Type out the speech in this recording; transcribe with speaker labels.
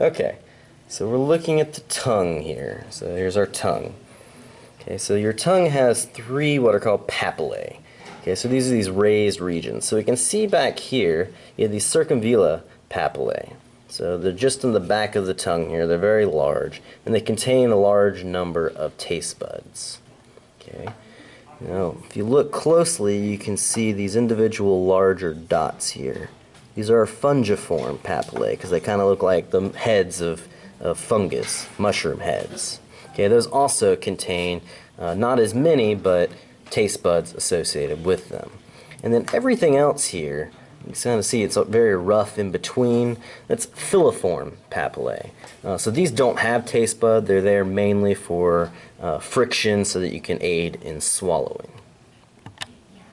Speaker 1: Okay, so we're looking at the tongue here. So here's our tongue. Okay, so your tongue has three what are called papillae. Okay, so these are these raised regions. So we can see back here, you have these circumvallate papillae. So they're just in the back of the tongue here. They're very large, and they contain a large number of taste buds. Okay. Now, if you look closely, you can see these individual larger dots here. These are fungiform papillae because they kind of look like the heads of, of fungus, mushroom heads. Okay, those also contain uh, not as many, but taste buds associated with them. And then everything else here, you can kind of see it's very rough in between. That's filiform papillae. Uh, so these don't have taste bud. They're there mainly for uh, friction so that you can aid in swallowing.